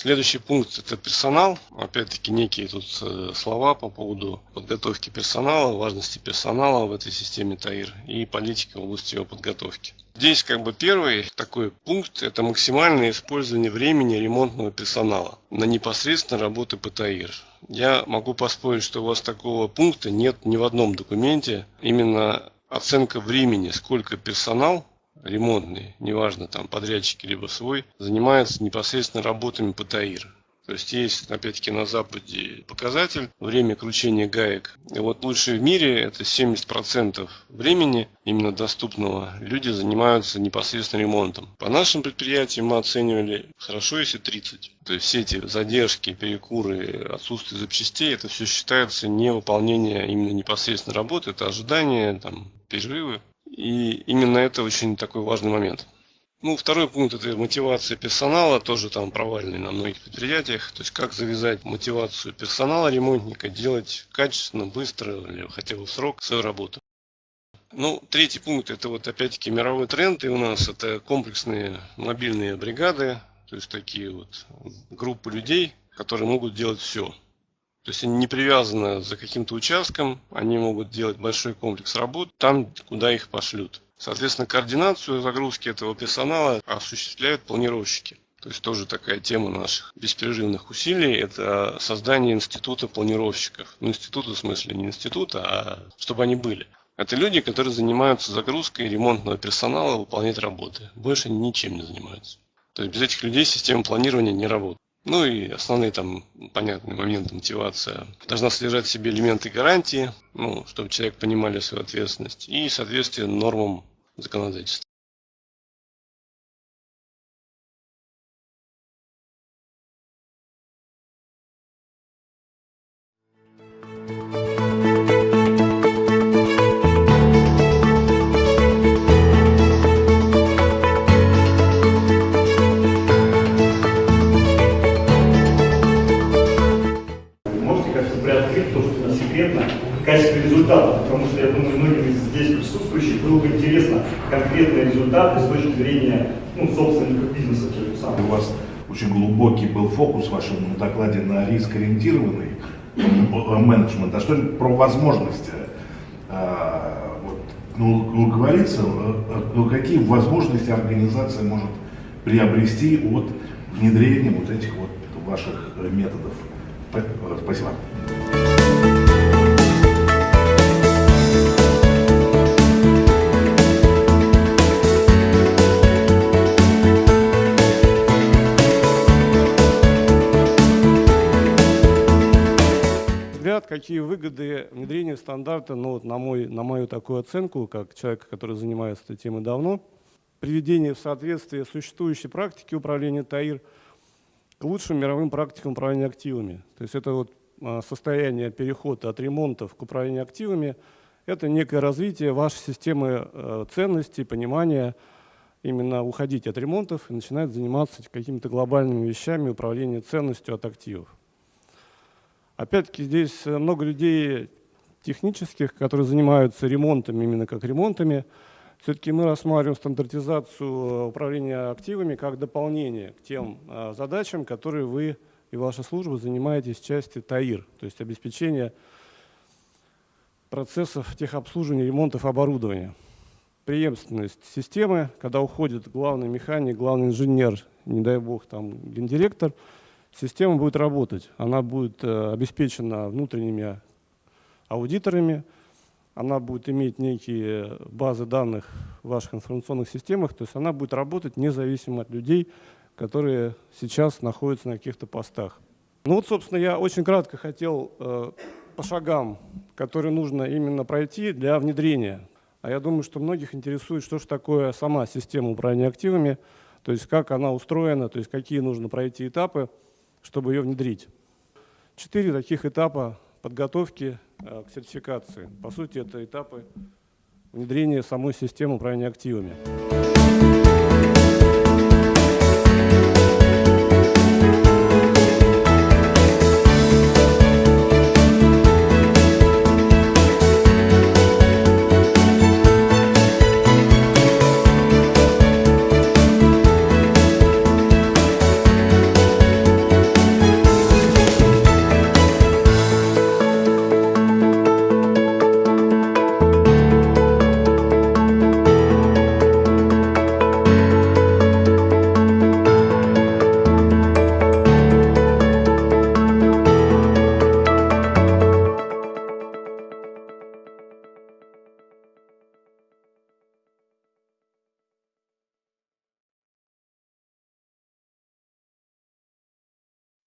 Следующий пункт – это персонал. Опять-таки некие тут э, слова по поводу подготовки персонала, важности персонала в этой системе ТАИР и политики в области его подготовки. Здесь как бы первый такой пункт – это максимальное использование времени ремонтного персонала на непосредственно работы по ТАИР. Я могу поспорить, что у вас такого пункта нет ни в одном документе. Именно оценка времени, сколько персонал ремонтный, неважно там подрядчики либо свой, занимается непосредственно работами по ТАИР. То есть есть, опять-таки, на Западе показатель время кручения гаек. И вот лучшее в мире это 70% времени, именно доступного, люди занимаются непосредственно ремонтом. По нашим предприятиям мы оценивали хорошо, если 30. То есть все эти задержки, перекуры, отсутствие запчастей, это все считается не выполнение именно непосредственно работы, это ожидание, там, перерывы. И именно это очень такой важный момент. Ну, второй пункт – это мотивация персонала, тоже там провальный на многих предприятиях. То есть, как завязать мотивацию персонала ремонтника, делать качественно, быстро или хотя бы в срок свою работу. Ну, третий пункт – это вот опять-таки мировой тренд, и у нас это комплексные мобильные бригады, то есть такие вот группы людей, которые могут делать все. То есть они не привязаны за каким-то участком, они могут делать большой комплекс работ там, куда их пошлют. Соответственно, координацию загрузки этого персонала осуществляют планировщики. То есть тоже такая тема наших беспрерывных усилий – это создание института планировщиков. Ну, института в смысле не института, а чтобы они были. Это люди, которые занимаются загрузкой ремонтного персонала, выполнять работы. Больше они ничем не занимаются. То есть без этих людей система планирования не работает. Ну и основные там понятные моменты мотивация. Должна содержать в себе элементы гарантии, ну, чтобы человек понимали свою ответственность и соответствие нормам законодательства. Качестве результатов, потому что, я думаю, многим из здесь присутствующих было бы интересно конкретные результаты с точки зрения ну, собственников бизнеса. У вас очень глубокий был фокус в вашем докладе на риск-ориентированный менеджмент. А что про возможности? А, ну, говорится, ну, какие возможности организация может приобрести от внедрения вот этих вот ваших методов? Спасибо. Какие выгоды внедрения стандарта, ну, вот на, мой, на мою такую оценку, как человека, который занимается этой темой давно, приведение в соответствие существующей практики управления ТАИР к лучшим мировым практикам управления активами. То есть это вот а, состояние перехода от ремонтов к управлению активами, это некое развитие вашей системы э, ценностей, понимания, именно уходить от ремонтов и начинать заниматься какими-то глобальными вещами управления ценностью от активов. Опять-таки здесь э, много людей технических, которые занимаются ремонтами, именно как ремонтами. Все-таки мы рассматриваем стандартизацию э, управления активами как дополнение к тем э, задачам, которые вы и ваша служба занимаетесь в части ТАИР, то есть обеспечение процессов техобслуживания, ремонтов оборудования. Преемственность системы, когда уходит главный механик, главный инженер, не дай бог, там гендиректор – система будет работать. Она будет э, обеспечена внутренними аудиторами, она будет иметь некие базы данных в ваших информационных системах, то есть она будет работать независимо от людей, которые сейчас находятся на каких-то постах. Ну вот, собственно, я очень кратко хотел э, по шагам, которые нужно именно пройти для внедрения. А я думаю, что многих интересует, что же такое сама система управления активами, то есть как она устроена, то есть какие нужно пройти этапы чтобы ее внедрить. Четыре таких этапа подготовки э, к сертификации. По сути, это этапы внедрения самой системы управления активами.